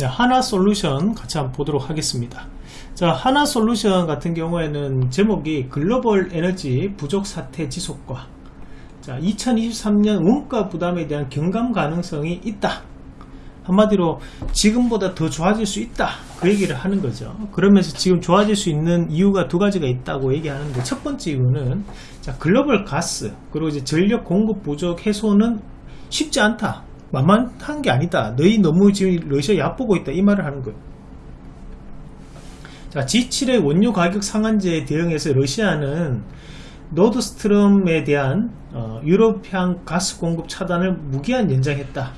자, 하나 솔루션 같이 한번 보도록 하겠습니다. 자, 하나 솔루션 같은 경우에는 제목이 글로벌 에너지 부족 사태 지속과 자, 2023년 원가 부담에 대한 경감 가능성이 있다. 한마디로 지금보다 더 좋아질 수 있다 그 얘기를 하는 거죠 그러면서 지금 좋아질 수 있는 이유가 두 가지가 있다고 얘기하는데 첫 번째 이유는 자 글로벌 가스 그리고 이제 전력 공급 부족 해소는 쉽지 않다 만만한 게 아니다. 너희 너무 지금 러시아 얕보고 있다. 이 말을 하는 거예요. 자 G7의 원유 가격 상한제에 대응해서 러시아는 노드스트림에 대한 어, 유럽향 가스 공급 차단을 무기한 연장했다.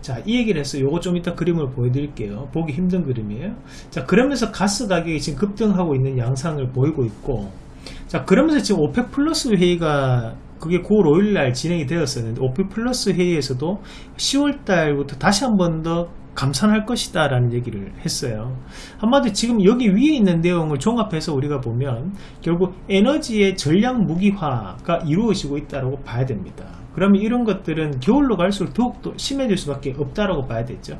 자, 이 얘기를 해서 요거 좀 이따 그림을 보여드릴게요. 보기 힘든 그림이에요. 자, 그러면서 가스 가격이 지금 급등하고 있는 양상을 보이고 있고, 자, 그러면서 지금 오펙 플러스 회의가 그게 9월 5일 날 진행이 되었었는데, 오펙 플러스 회의에서도 10월 달부터 다시 한 번 더 감산할 것이다 라는 얘기를 했어요 한마디로 지금 여기 위에 있는 내용을 종합해서 우리가 보면 결국 에너지의 전략 무기화가 이루어지고 있다고 봐야 됩니다 그러면 이런 것들은 겨울로 갈수록 더욱더 심해질 수밖에 없다라고 봐야 되죠.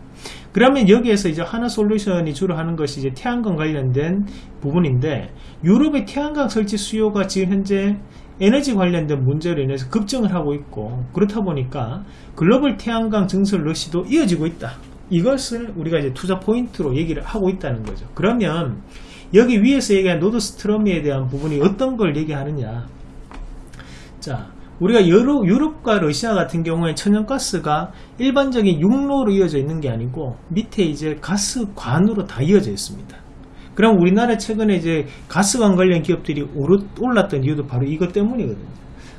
그러면 여기에서 이제 한화솔루션이 주로 하는 것이 이제 태양광 관련된 부분인데 유럽의 태양광 설치 수요가 지금 현재 에너지 관련된 문제로 인해서 급증을 하고 있고 그렇다 보니까 글로벌 태양광 증설 러시도 이어지고 있다. 이것을 우리가 이제 투자 포인트로 얘기를 하고 있다는 거죠. 그러면 여기 위에서 얘기한 노드스트림에 대한 부분이 어떤 걸 얘기하느냐. 자, 우리가 유럽, 유럽과 러시아 같은 경우에 천연가스가 일반적인 육로로 이어져 있는 게 아니고 밑에 이제 가스관으로 다 이어져 있습니다. 그럼 우리나라 최근에 이제 가스관 관련 기업들이 올랐던 이유도 바로 이것 때문이거든요.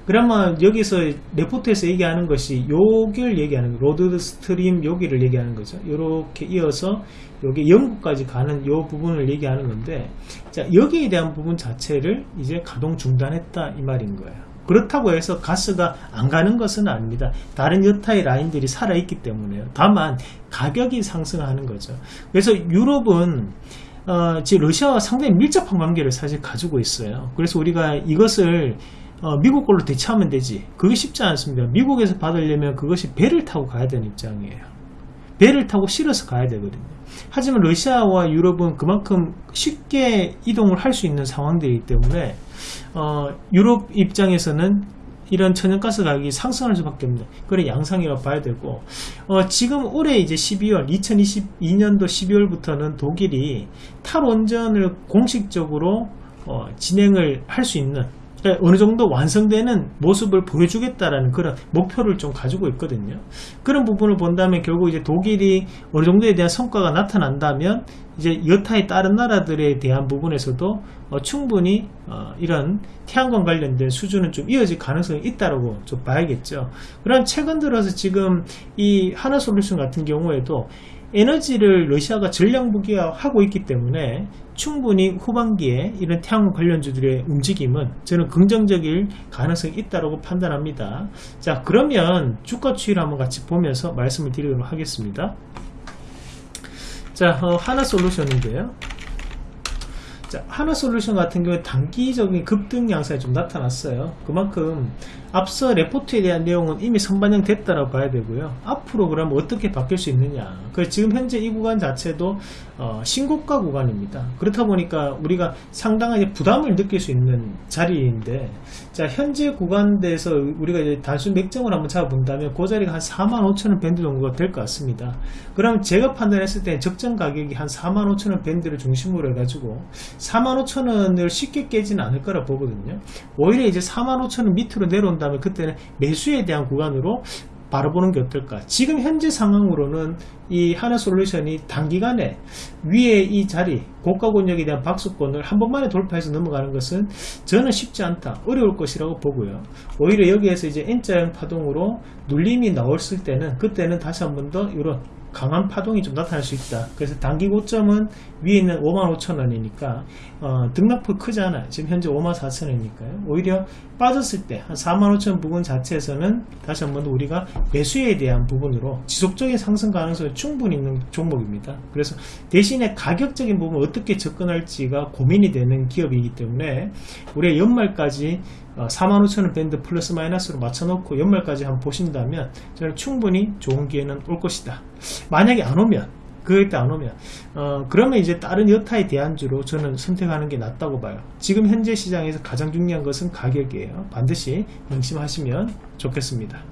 그러면 여기서 레포트에서 얘기하는 것이 요기를 얘기하는 노드스트림 여기를 얘기하는 거죠. 이렇게 이어서 여기 영국까지 가는 요 부분을 얘기하는 건데 자 여기에 대한 부분 자체를 이제 가동 중단했다 이 말인 거예요. 그렇다고 해서 가스가 안 가는 것은 아닙니다. 다른 여타의 라인들이 살아있기 때문에요. 다만 가격이 상승하는 거죠. 그래서 유럽은 어, 지금 러시아와 상당히 밀접한 관계를 사실 가지고 있어요. 그래서 우리가 이것을 어, 미국 걸로 대체하면 되지. 그게 쉽지 않습니다. 미국에서 받으려면 그것이 배를 타고 가야 되는 입장이에요. 배를 타고 실어서 가야 되거든요. 하지만 러시아와 유럽은 그만큼 쉽게 이동을 할 수 있는 상황들이기 때문에 어, 유럽 입장에서는 이런 천연가스 가격이 상승할 수밖에 없는 그런 양상이라고 봐야 되고 어, 지금 올해 이제 12월 2022년도 12월부터는 독일이 탈원전을 공식적으로 어, 진행을 할 수 있는 어느 정도 완성되는 모습을 보여주겠다라는 그런 목표를 좀 가지고 있거든요. 그런 부분을 본다면 결국 이제 독일이 어느 정도에 대한 성과가 나타난다면 이제 여타의 다른 나라들에 대한 부분에서도 어, 충분히 어, 이런 태양광 관련된 수준은 좀 이어질 가능성이 있다라고 좀 봐야겠죠. 그럼 최근 들어서 지금 이 하나솔루션 같은 경우에도 에너지를 러시아가 전략 무기화하고 있기 때문에 충분히 후반기에 이런 태양광 관련주들의 움직임은 저는 긍정적일 가능성이 있다고 판단합니다. 자 그러면 주가 추이를 한번 같이 보면서 말씀을 드리도록 하겠습니다. 자 어, 하나솔루션인데요. 자, 하나솔루션 같은 경우에 단기적인 급등 양상이 좀 나타났어요. 그만큼 앞서 레포트에 대한 내용은 이미 선반영 됐다라고 봐야 되고요. 앞으로 그러면 어떻게 바뀔 수 있느냐. 그 지금 현재 이 구간 자체도 어, 신고가 구간입니다. 그렇다 보니까 우리가 상당하게 부담을 느낄 수 있는 자리인데 자 현재 구간대에서 우리가 이제 단순 맥점을 한번 잡아본다면 그 자리가 한 45,000원 밴드 정도가 될 것 같습니다. 그럼 제가 판단했을 때 적정 가격이 한 45,000원 밴드를 중심으로 해가지고 45,000원을 쉽게 깨지는 않을 거라 보거든요. 오히려 이제 45,000원 밑으로 내려온 다음에 그때는 매수에 대한 구간으로 바라보는 게 어떨까. 지금 현재 상황으로는 이 하나솔루션이 단기간에 위에 이 자리 고가 권역에 대한 박수권을 한 번만에 돌파해서 넘어가는 것은 저는 쉽지 않다. 어려울 것이라고 보고요. 오히려 여기에서 이제 N자형 파동으로 눌림이 나왔을 때는 그때는 다시 한 번 더 이런 강한 파동이 좀 나타날 수 있다. 그래서 단기 고점은 위에 있는 55,000원이니까 어, 등락폭 크잖아요. 지금 현재 54,000원이니까요. 오히려 빠졌을 때 한 45,000원 부분 자체에서는 다시 한번 우리가 매수에 대한 부분으로 지속적인 상승 가능성이 충분히 있는 종목입니다. 그래서 대신에 가격적인 부분 어떻게 접근할지가 고민이 되는 기업이기 때문에 우리가 연말까지 45,000원 어, 밴드 플러스 마이너스로 맞춰놓고 연말까지 한번 보신다면 저는 충분히 좋은 기회는 올 것이다. 만약에 안 오면 그때 안 오면 어, 그러면 이제 다른 여타의 대안주로 저는 선택하는 게 낫다고 봐요. 지금 현재 시장에서 가장 중요한 것은 가격이에요. 반드시 명심하시면 좋겠습니다.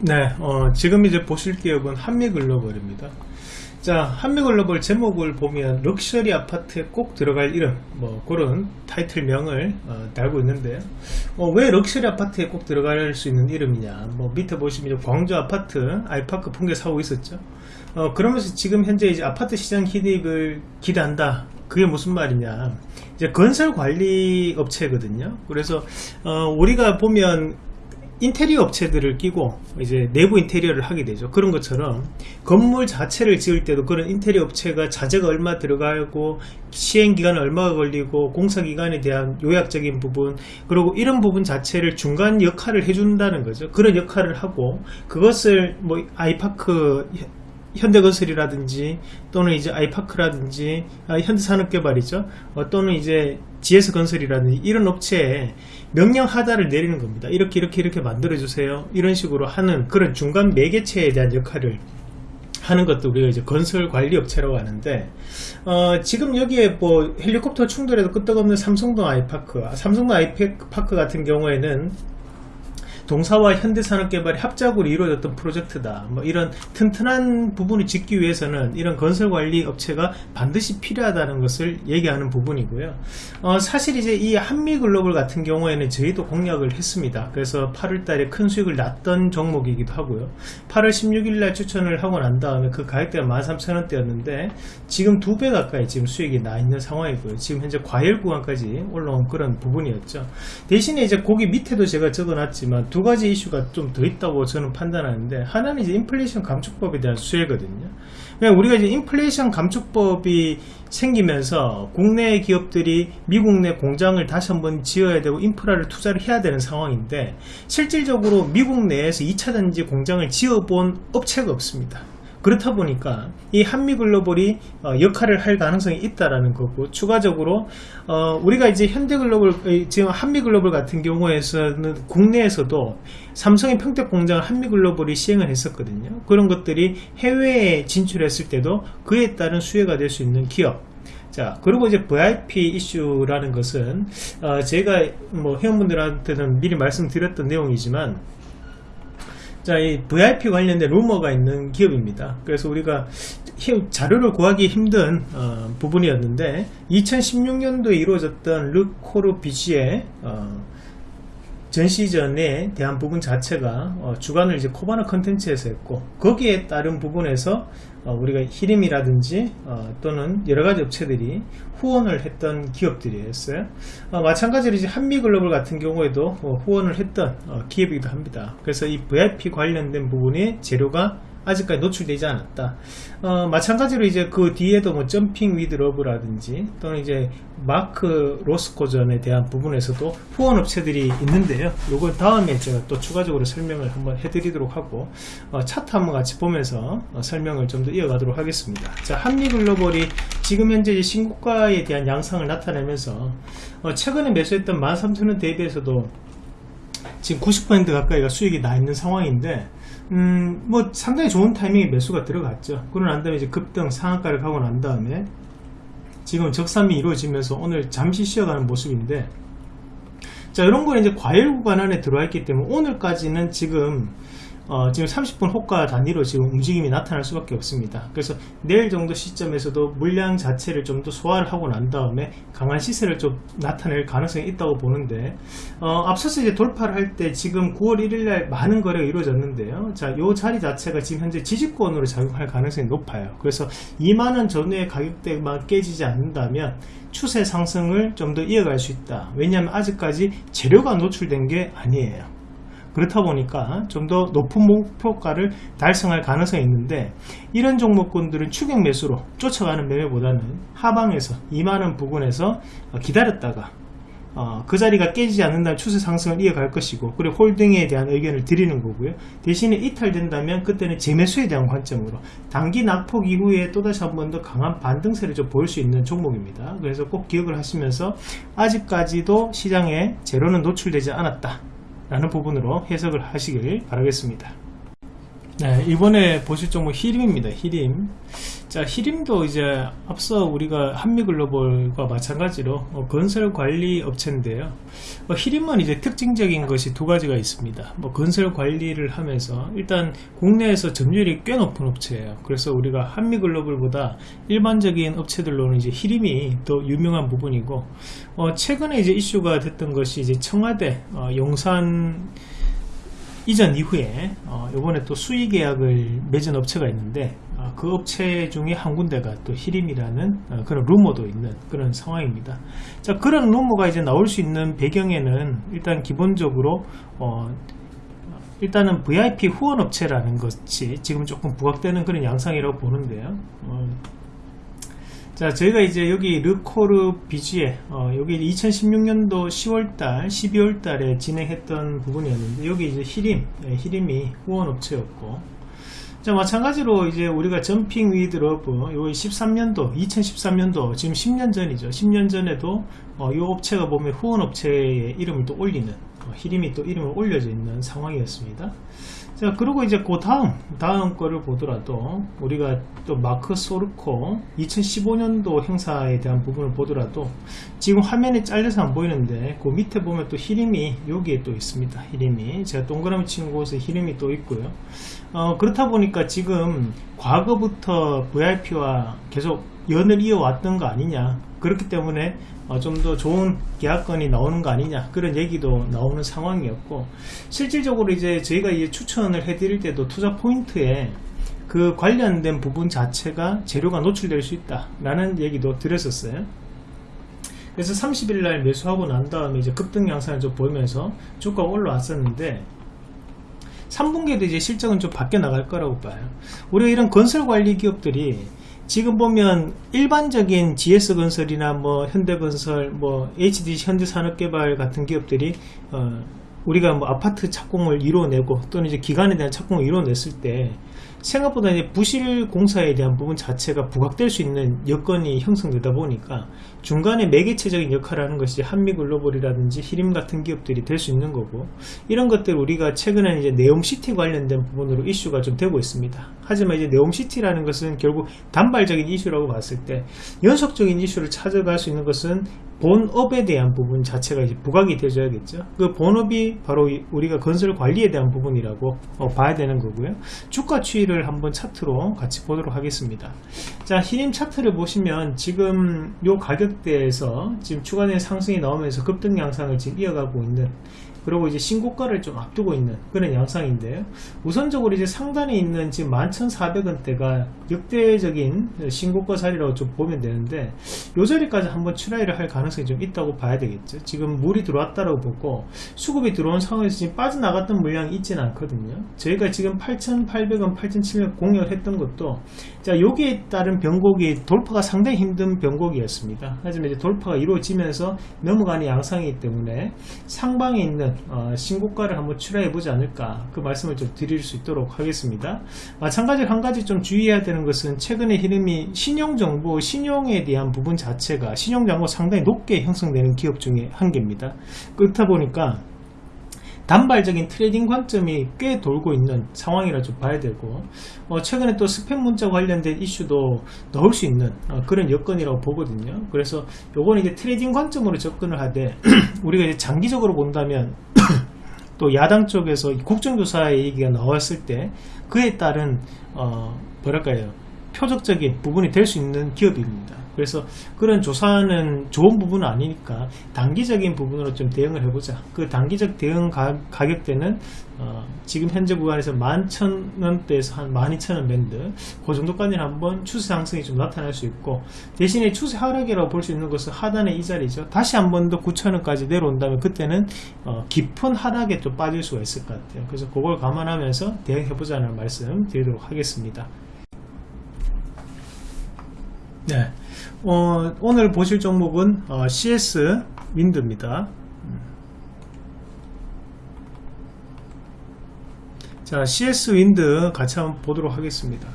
네 어, 지금 이제 보실 기업은 한미글로벌입니다 자 한미글로벌 제목을 보면 럭셔리 아파트에 꼭 들어갈 이름. 뭐 그런 타이틀명을 어, 달고 있는데요. 어, 왜 럭셔리 아파트에 꼭 들어갈 수 있는 이름이냐? 뭐 밑에 보시면 광주 아파트 아이파크 붕괴 사고 있었죠. 어, 그러면서 지금 현재 이제 아파트 시장 희입을 기대한다. 그게 무슨 말이냐? 이제 건설 관리 업체거든요. 그래서 어, 우리가 보면 인테리어 업체들을 끼고 이제 내부 인테리어를 하게 되죠. 그런 것처럼 건물 자체를 지을 때도 그런 인테리어 업체가 자재가 얼마 들어가고 시행기간은 얼마가 걸리고 공사기간에 대한 요약적인 부분 그리고 이런 부분 자체를 중간 역할을 해준다는 거죠. 그런 역할을 하고 그것을 뭐 아이파크 현대건설이라든지 또는 이제 아이파크라든지 아, 현대산업개발이죠. 어, 또는 이제 GS건설이라든지 이런 업체에 명령 하다를 내리는 겁니다. 이렇게 이렇게 이렇게 만들어 주세요. 이런 식으로 하는 그런 중간 매개체에 대한 역할을 하는 것도 우리가 이제 건설 관리 업체라고 하는데 어, 지금 여기에 뭐 헬리콥터 충돌에도 끄떡없는 삼성동 아이파크 삼성동 아이파크 같은 경우에는 동사와 현대산업개발이 합작으로 이루어졌던 프로젝트다. 뭐 이런 튼튼한 부분을 짓기 위해서는 이런 건설관리 업체가 반드시 필요하다는 것을 얘기하는 부분이고요. 어, 사실 이제 이 한미글로벌 같은 경우에는 저희도 공략을 했습니다. 그래서 8월달에 큰 수익을 났던 종목이기도 하고요. 8월 16일날 추천을 하고 난 다음에 그 가격대가 13,000원대였는데 지금 두 배 가까이 지금 수익이 나 있는 상황이고요. 지금 현재 과열 구간까지 올라온 그런 부분이었죠. 대신에 이제 거기 밑에도 제가 적어놨지만 두 가지 이슈가 좀 더 있다고 저는 판단하는데 하나는 이제 인플레이션 감축법에 대한 수혜거든요. 그냥 우리가 이제 인플레이션 감축법이 생기면서 국내 기업들이 미국 내 공장을 다시 한번 지어야 되고 인프라를 투자를 해야 되는 상황인데 실질적으로 미국 내에서 2차 전지 공장을 지어본 업체가 없습니다. 그렇다 보니까 이 한미글로벌이 어, 역할을 할 가능성이 있다라는 거고 추가적으로 어, 우리가 이제 현대글로벌 지금 한미글로벌 같은 경우에서는 국내에서도 삼성의 평택 공장을 한미글로벌이 시행을 했었거든요. 그런 것들이 해외에 진출했을 때도 그에 따른 수혜가 될 수 있는 기업. 자 그리고 이제 VIP 이슈라는 것은 어, 제가 뭐 회원분들한테는 미리 말씀드렸던 내용이지만 자, 이 VIP 관련된 루머가 있는 기업입니다. 그래서 우리가 자료를 구하기 힘든 어, 부분이었는데 2016년도에 이루어졌던 르코르 비시의 어, 전 시즌에 대한 부분 자체가 어, 주관을 이제 코바나 컨텐츠에서 했고 거기에 따른 부분에서 어, 우리가 히림이라든지 어, 또는 여러가지 업체들이 후원을 했던 기업들이었어요. 어, 마찬가지로 이제 한미글로벌 같은 경우에도 어, 후원을 했던 어, 기업이기도 합니다. 그래서 이 VIP 관련된 부분의 재료가 아직까지 노출되지 않았다. 어, 마찬가지로 이제 그 뒤에도 뭐 Jumping with Love라든지 또는 이제 마크 로스코전에 대한 부분에서도 후원 업체들이 있는데요. 요걸 다음에 제가 또 추가적으로 설명을 한번 해드리도록 하고 어, 차트 한번 같이 보면서 어, 설명을 좀 더 이어가도록 하겠습니다. 자, 한미글로벌이 지금 현재 신고가에 대한 양상을 나타내면서 어, 최근에 매수했던 13,000원 대비해서도 지금 90% 가까이가 수익이 나 있는 상황인데 음, 뭐 상당히 좋은 타이밍에 매수가 들어갔죠. 그러고 난 다음에 이제 급등 상한가를 가고 난 다음에 지금 적삼이 이루어지면서 오늘 잠시 쉬어가는 모습인데 자 이런 거는 이제 과열 구간 안에 들어와 있기 때문에 오늘까지는 지금 어, 지금 30분 호가 단위로 지금 움직임이 나타날 수밖에 없습니다. 그래서 내일 정도 시점에서도 물량 자체를 좀 더 소화를 하고 난 다음에 강한 시세를 좀 나타낼 가능성이 있다고 보는데 어, 앞서서 이제 돌파를 할 때 지금 9월 1일날 많은 거래가 이루어졌는데요. 자, 요 자리 자체가 지금 현재 지지권으로 작용할 가능성이 높아요. 그래서 2만원 전후의 가격대만 깨지지 않는다면 추세 상승을 좀 더 이어갈 수 있다. 왜냐하면 아직까지 재료가 노출된 게 아니에요. 그렇다 보니까 좀 더 높은 목표가를 달성할 가능성이 있는데 이런 종목군들은 추격 매수로 쫓아가는 매매보다는 하방에서 2만원 부근에서 기다렸다가 어, 그 자리가 깨지지 않는다면 추세 상승을 이어갈 것이고 그리고 홀딩에 대한 의견을 드리는 거고요. 대신에 이탈된다면 그때는 재매수에 대한 관점으로 단기 낙폭 이후에 또다시 한 번 더 강한 반등세를 좀 보일 수 있는 종목입니다. 그래서 꼭 기억을 하시면서 아직까지도 시장에 재료는 노출되지 않았다 라는 부분으로 해석을 하시길 바라겠습니다 네, 이번에 보실 종목 히림입니다. 히림. 자, 히림도 이제 앞서 우리가 한미글로벌과 마찬가지로 어, 건설 관리 업체인데요. 어, 히림은 이제 특징적인 것이 두 가지가 있습니다. 뭐 건설 관리를 하면서 일단 국내에서 점유율이 꽤 높은 업체예요. 그래서 우리가 한미글로벌보다 일반적인 업체들로는 이제 히림이 더 유명한 부분이고 어, 최근에 이제 이슈가 됐던 것이 이제 청와대 어, 용산 이전 이후에 어, 이번에 또 수의 계약을 맺은 업체가 있는데 어, 그 업체 중에 한 군데가 또 히림이라는 어, 그런 루머도 있는 그런 상황입니다. 자 그런 루머가 이제 나올 수 있는 배경에는 일단 기본적으로 어, 일단은 VIP 후원 업체라는 것이 지금 조금 부각되는 그런 양상이라고 보는데요. 어, 자 저희가 이제 여기 르코르뷔지에 어, 여기 2016년도 10월달 12월달에 진행했던 부분이었는데 여기 이제 희림 예, 희림이 후원업체였고. 자 마찬가지로 이제 우리가 Jumping with Love 요 13년도 2013년도 지금 10년 전이죠. 10년 전에도 어, 이 업체가 보면 후원업체의 이름을 또 올리는 어, 히림이 또 이름을 올려져 있는 상황이었습니다 자 그리고 이제 그 다음 다음 거를 보더라도 우리가 또 마크 소르코 2015년도 행사에 대한 부분을 보더라도 지금 화면에 잘려서 안 보이는데 그 밑에 보면 또 히림이 여기에 또 있습니다. 히림이. 제가 동그라미 치는 곳에 히림이 또 있고요. 어, 그렇다 보니까 지금 과거부터 VIP와 계속 연을 이어왔던 거 아니냐. 그렇기 때문에 어, 좀더 좋은 계약건이 나오는 거 아니냐. 그런 얘기도 나오는 상황이었고 실질적으로 이제 저희가 이제 추천을 해드릴 때도 투자 포인트에 그 관련된 부분 자체가 재료가 노출될 수 있다 라는 얘기도 드렸었어요. 그래서 30일 날 매수하고 난 다음에 이제 급등 양상을 좀 보이면서 주가가 올라왔었는데 3분기에도 이제 실적은 좀 바뀌어 나갈 거라고 봐요. 우리가 이런 건설 관리 기업들이 지금 보면 일반적인 GS건설이나 뭐 현대건설, 뭐 HDC 현대산업개발 같은 기업들이 어 우리가 뭐 아파트 착공을 이루어내고 또는 이제 기간에 대한 착공을 이루어냈을 때 생각보다 부실 공사에 대한 부분 자체가 부각될 수 있는 여건이 형성되다 보니까 중간에 매개체적인 역할을 하는 것이 한미글로벌이라든지 히림 같은 기업들이 될 수 있는 거고 이런 것들 우리가 최근에 이제 네옴시티 관련된 부분으로 이슈가 좀 되고 있습니다. 하지만 이제 네옴시티라는 것은 결국 단발적인 이슈라고 봤을 때 연속적인 이슈를 찾아갈 수 있는 것은 본업에 대한 부분 자체가 이제 부각이 되줘야겠죠. 그 본업이 바로 우리가 건설 관리에 대한 부분이라고 어, 봐야 되는 거고요. 주가 추이를 한번 차트로 같이 보도록 하겠습니다. 자, 히림 차트를 보시면 지금 요 가격대에서 지금 추가된 상승이 나오면서 급등 양상을 지금 이어가고 있는 그리고 이제 신고가를 좀 앞두고 있는 그런 양상인데요. 우선적으로 이제 상단에 있는 지금 11,400원대가 역대적인 신고가 자리라고 좀 보면 되는데 요 자리까지 한번 출하를 할 가능성이 좀 있다고 봐야 되겠죠. 지금 물이 들어왔다고 보고 수급이 들어온 상황에서 지금 빠져나갔던 물량이 있지는 않거든요. 저희가 지금 8,800원, 8,700원 공략을 했던 것도 자 여기에 따른 변곡이 돌파가 상당히 힘든 변곡이었습니다. 하지만 이제 돌파가 이루어지면서 넘어가는 양상이기 때문에 상방에 있는 어, 신고가를 한번 출하해 보지 않을까 그 말씀을 좀 드릴 수 있도록 하겠습니다. 마찬가지로 한 가지 좀 주의해야 되는 것은 최근에 흐름이 신용잔고 신용에 대한 부분 자체가 신용잔고 상당히 높게 형성되는 기업 중에 한 개입니다. 그렇다 보니까 단발적인 trading 관점이 꽤 돌고 있는 상황이라 좀 봐야 되고 어, 최근에 또 스팸 문자 관련된 이슈도 넣을 수 있는 어, 그런 여건이라고 보거든요. 그래서 요거는 이제 trading 관점으로 접근을 하되 우리가 이제 장기적으로 본다면 또 야당 쪽에서 국정조사의 얘기가 나왔을 때 그에 따른 어, 뭐랄까요 표적적인 부분이 될 수 있는 기업입니다 그래서 그런 조사는 좋은 부분은 아니니까 단기적인 부분으로 좀 대응을 해보자. 그 단기적 대응 가격대는 어, 지금 현재 구간에서 11,000원대에서 한 12,000원 밴드 그 정도까지 한번 추세 상승이 좀 나타날 수 있고 대신에 추세 하락이라고 볼 수 있는 것은 하단의 이 자리죠. 다시 한 번 더 9,000원까지 내려온다면 그때는 어, 깊은 하락에 좀 빠질 수가 있을 것 같아요. 그래서 그걸 감안하면서 대응해보자는 말씀 드리도록 하겠습니다 네. 어, 오늘 보실 종목은 어, CS 윈드입니다. 자, CS 윈드 같이 한번 보도록 하겠습니다.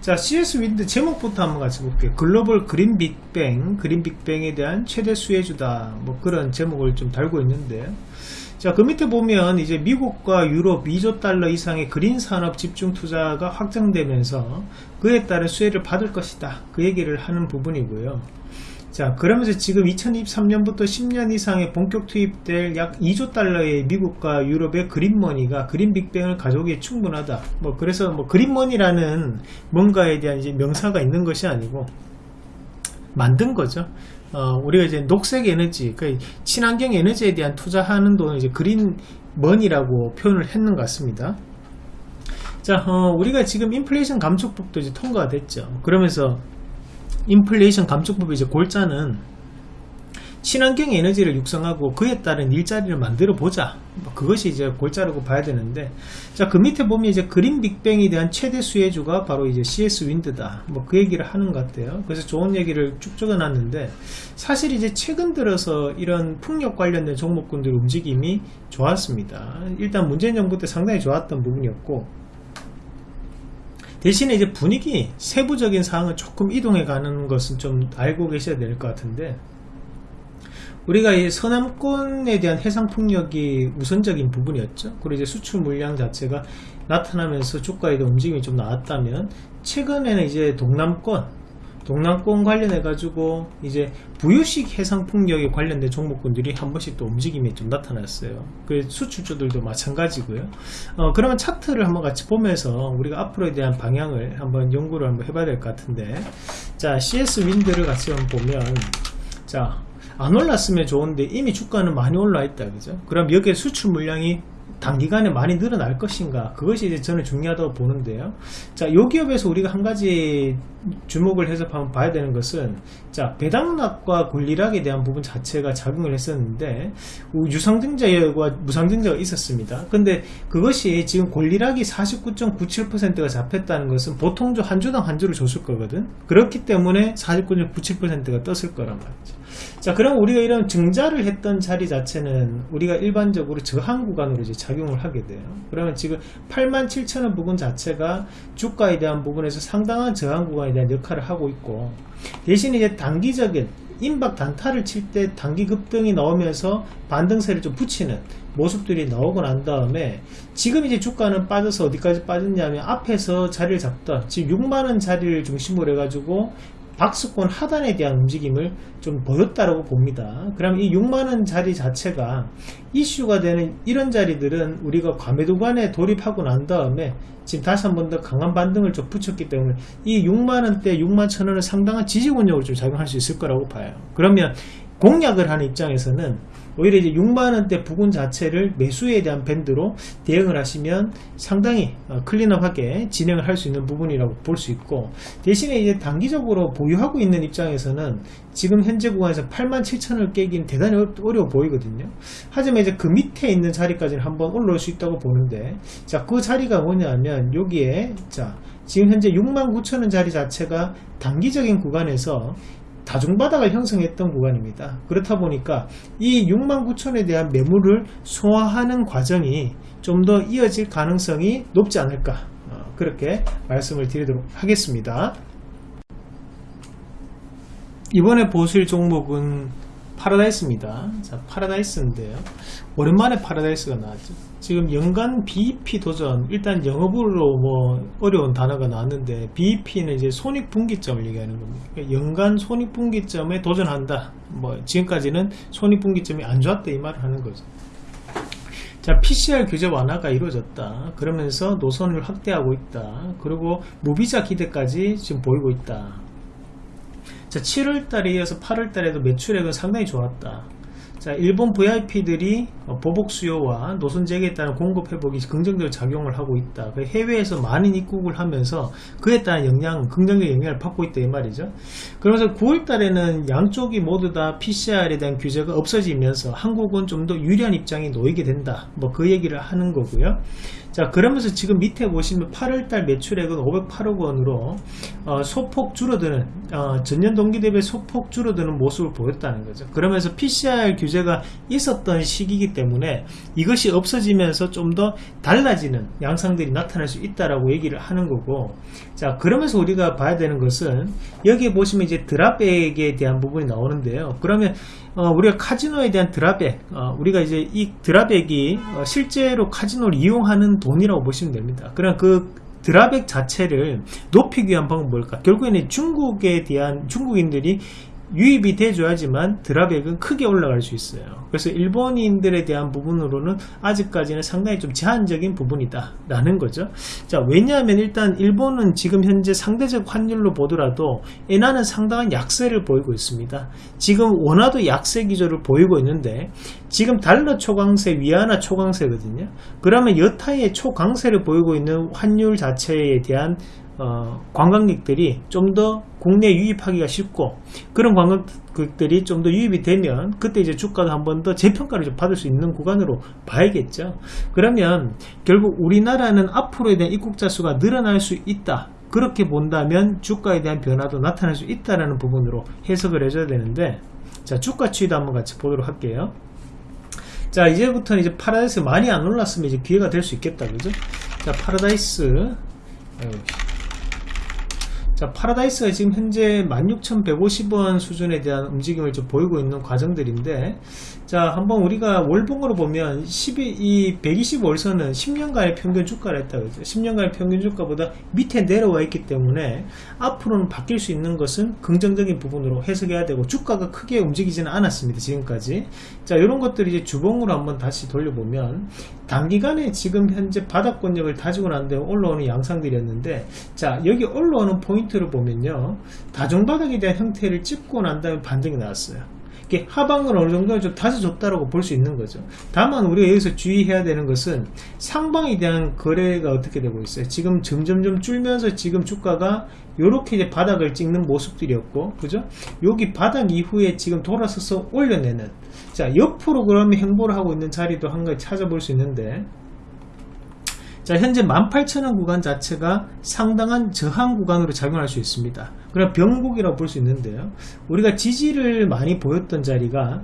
자, CS 윈드 제목부터 한번 같이 볼게요. 글로벌 green 빅뱅, green 빅뱅에 대한 최대 수혜주다. 뭐 그런 제목을 좀 달고 있는데, 자, 그 밑에 보면 이제 미국과 유럽 2조 달러 이상의 green 산업 집중 투자가 확정되면서 그에 따른 수혜를 받을 것이다. 그 얘기를 하는 부분이고요. 자, 그러면서 지금 2023년부터 10년 이상의 본격 투입될 약 2조 달러의 미국과 유럽의 green money가 green 빅뱅을 가져오기에 충분하다. 뭐, 그래서 뭐, green money라는 뭔가에 대한 이제 명사가 있는 것이 아니고, 만든 거죠. 어, 우리가 이제 녹색 에너지, 그 친환경 에너지에 대한 투자하는 돈을 이제 그린 머니라고 표현을 했는 것 같습니다. 자, 어, 우리가 지금 인플레이션 감축법도 이제 통과가 됐죠. 그러면서 인플레이션 감축법의 이제 골자는 친환경 에너지를 육성하고 그에 따른 일자리를 만들어 보자. 뭐 그것이 이제 골자라고 봐야 되는데, 자, 그 밑에 보면 이제 그린 빅뱅에 대한 최대 수혜주가 바로 이제 CS 윈드다. 뭐 그 얘기를 하는 것 같아요. 그래서 좋은 얘기를 쭉 적어 놨는데, 사실 이제 최근 들어서 이런 풍력 관련된 종목군들 움직임이 좋았습니다. 일단 문재인 정부 때 상당히 좋았던 부분이었고, 대신에 이제 분위기, 세부적인 사항을 조금 이동해 가는 것은 좀 알고 계셔야 될 것 같은데, 우리가 이 서남권에 대한 해상 풍력이 우선적인 부분이었죠. 그리고 이제 수출 물량 자체가 나타나면서 주가에 대한 움직임이 좀 나왔다면 최근에는 이제 동남권 동남권 관련해 가지고 이제 부유식 해상 풍력에 관련된 종목군들이 한 번씩 또 움직임이 좀 나타났어요. 그 수출주들도 마찬가지고요. 어, 그러면 차트를 한번 같이 보면서 우리가 앞으로에 대한 방향을 한번 연구를 한번 해봐야 될 것 같은데, 자 CS 윈드를 같이 한번 보면, 자 안 올랐으면 좋은데 이미 주가는 많이 올라 있다 그죠? 그럼 여기에 수출 물량이 단기간에 많이 늘어날 것인가? 그것이 이제 저는 중요하다고 보는데요. 자요 기업에서 우리가 한 가지 주목을 해서 한번 봐야 되는 것은 자 배당락과 권리락에 대한 부분 자체가 작용을 했었는데 유상증자와 무상증자가 있었습니다. 근데 그것이 지금 권리락이 49.97%가 잡혔다는 것은 보통 한 주당 한 주를 줬을 거거든? 그렇기 때문에 49.97%가 떴을 거란 말이죠 자 그럼 우리가 이런 증자를 했던 자리 자체는 우리가 일반적으로 저항 구간으로 이제 작용을 하게 돼요. 그러면 지금 87,000원 부분 자체가 주가에 대한 부분에서 상당한 저항 구간에 대한 역할을 하고 있고 대신 이제 단기적인 임박 단타를 칠 때 단기 급등이 나오면서 반등세를 좀 붙이는 모습들이 나오고 난 다음에 지금 이제 주가는 빠져서 어디까지 빠졌냐면 앞에서 자리를 잡던 지금 6만원 자리를 중심으로 해가지고 박스권 하단에 대한 움직임을 좀 보였다라고 봅니다. 그럼 이 6만원 자리 자체가 이슈가 되는 이런 자리들은 우리가 과매도관에 돌입하고 난 다음에 지금 다시 한 번 더 강한 반등을 좀 붙였기 때문에 이 6만원대 6만 천원은 상당한 지지권력을 좀 작용할 수 있을 거라고 봐요. 그러면 공략을 하는 입장에서는 오히려 이제 6만원대 부근 자체를 매수에 대한 밴드로 대응을 하시면 상당히 어, 클린업하게 진행을 할 수 있는 부분이라고 볼 수 있고 대신에 이제 단기적으로 보유하고 있는 입장에서는 지금 현재 구간에서 87,000을 깨기는 대단히 어려워 보이거든요. 하지만 이제 그 밑에 있는 자리까지는 한번 올라올 수 있다고 보는데 자 그 자리가 뭐냐면 여기에 자 지금 현재 69,000원 자리 자체가 단기적인 구간에서 다중바닥을 형성했던 구간입니다. 그렇다 보니까 이 69,000에 대한 매물을 소화하는 과정이 좀 더 이어질 가능성이 높지 않을까 어, 그렇게 말씀을 드리도록 하겠습니다. 이번에 보실 종목은 파라다이스입니다. 자, 파라다이스인데요. 오랜만에 파라다이스가 나왔죠. 지금 연간 BEP 도전, 일단 영어로 뭐 어려운 단어가 나왔는데 BEP는 이제 손익분기점을 얘기하는 겁니다. 그러니까 연간 손익분기점에 도전한다. 뭐 지금까지는 손익분기점이 안 좋았다 이 말을 하는 거죠. 자, PCR 규제 완화가 이루어졌다. 그러면서 노선을 확대하고 있다. 그리고 무비자 기대까지 지금 보이고 있다. 자, 7월달에 이어서 8월달에도 매출액은 상당히 좋았다. 자, 일본 VIP들이 어, 보복 수요와 노선 재개에 따른 공급 회복이 긍정적으로 작용을 하고 있다. 그 해외에서 많은 입국을 하면서 그에 따른 영향, 긍정적 영향을 받고 있다 이 말이죠. 그러면서 9월 달에는 양쪽이 모두 다 PCR에 대한 규제가 없어지면서 한국은 좀 더 유리한 입장이 놓이게 된다. 뭐 그 얘기를 하는 거고요. 자, 그러면서 지금 밑에 보시면 8월달 매출액은 508억 원으로 어, 소폭 줄어드는 어, 전년 동기 대비 소폭 줄어드는 모습을 보였다는 거죠. 그러면서 PCR 규제가 있었던 시기이기 때문에 이것이 없어지면서 좀 더 달라지는 양상들이 나타날 수 있다라고 얘기를 하는 거고 자 그러면서 우리가 봐야 되는 것은 여기에 보시면 이제 드랍백에 대한 부분이 나오는데요. 그러면 어, 우리가 카지노에 대한 드랍백 어, 우리가 이제 이 드랍백이 어, 실제로 카지노를 이용하는 돈이라고 보시면 됩니다. 그럼 그 드랍백 자체를 높이기 위한 방법은 뭘까? 결국에는 중국에 대한 중국인들이 유입이 돼줘야지만 드랍액은 크게 올라갈 수 있어요. 그래서 일본인들에 대한 부분으로는 아직까지는 상당히 좀 제한적인 부분이다 라는 거죠. 자 왜냐하면 일단 일본은 지금 현재 상대적 환율로 보더라도 엔화는 상당한 약세를 보이고 있습니다. 지금 원화도 약세 기조를 보이고 있는데 지금 달러 초강세 위안화 초강세거든요. 그러면 여타의 초강세를 보이고 있는 환율 자체에 대한 어, 관광객들이 좀 더 국내 유입하기가 쉽고 그런 관광객들이 좀 더 유입이 되면 그때 이제 주가도 한 번 더 재평가를 좀 받을 수 있는 구간으로 봐야겠죠. 그러면 결국 우리나라는 앞으로에 대한 입국자 수가 늘어날 수 있다. 그렇게 본다면 주가에 대한 변화도 나타날 수 있다라는 부분으로 해석을 해줘야 되는데 자 주가 추이도 한번 같이 보도록 할게요. 자 이제부터는 이제 파라다이스 많이 안 올랐으면 이제 기회가 될 수 있겠다 그죠? 자 파라다이스. 자, 파라다이스가 지금 현재 16,150원 수준에 대한 움직임을 좀 보이고 있는 과정들인데, 자, 한번 우리가 월봉으로 보면 12, 이 120월선은 10년간의 평균 주가라 했다 그죠? 10년간의 평균 주가보다 밑에 내려와 있기 때문에 앞으로는 바뀔 수 있는 것은 긍정적인 부분으로 해석해야 되고 주가가 크게 움직이지는 않았습니다. 지금까지. 자, 이런 것들이 이제 주봉으로 한번 다시 돌려보면 단기간에 지금 현재 바닥권력을 다지고 난 다음에 올라오는 양상들이었는데, 자, 여기 올라오는 포인트 포인트를 보면요 다중바닥에 대한 형태를 찍고 난 다음에 반등이 나왔어요 이게 하방을 어느 정도 좀 다져줬다라고 볼 수 있는 거죠. 다만 우리가 여기서 주의해야 되는 것은 상방에 대한 거래가 어떻게 되고 있어요? 지금 점점점 줄면서 지금 주가가 이렇게 이제 바닥을 찍는 모습들이었고 그죠? 여기 바닥 이후에 지금 돌아서서 올려내는 자 옆으로 그러면 행보를 하고 있는 자리도 한 가지 찾아볼 수 있는데 자 현재 18,000원 구간 자체가 상당한 저항 구간으로 작용할 수 있습니다. 그럼 병곡이라고 볼 수 있는데요. 우리가 지지를 많이 보였던 자리가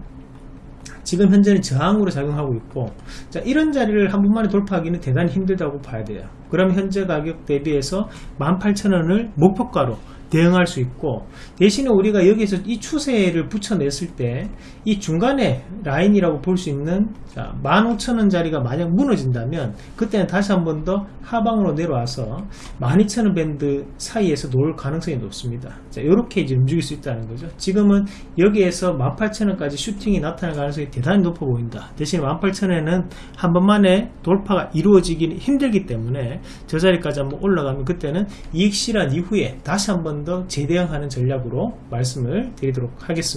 지금 현재는 저항으로 작용하고 있고 자 이런 자리를 한 번만에 돌파하기는 대단히 힘들다고 봐야 돼요. 그럼 현재 가격 대비해서 18,000원을 목표가로 대응할 수 있고 대신에 우리가 여기서 이 추세를 붙여냈을 때 이 중간에 라인이라고 볼 수 있는 15,000원 자리가 만약 무너진다면 그때는 다시 한 번 더 하방으로 내려와서 12,000원 밴드 사이에서 놓을 가능성이 높습니다. 자 이렇게 이제 움직일 수 있다는 거죠. 지금은 여기에서 18,000원까지 슈팅이 나타날 가능성이 대단히 높아 보인다. 대신 18,000원에는 한 번만에 돌파가 이루어지기 힘들기 때문에 저 자리까지 한번 올라가면 그때는 이익 실현 이후에 다시 한번 더 재대응하는 전략으로 말씀을 드리도록 하겠습니다.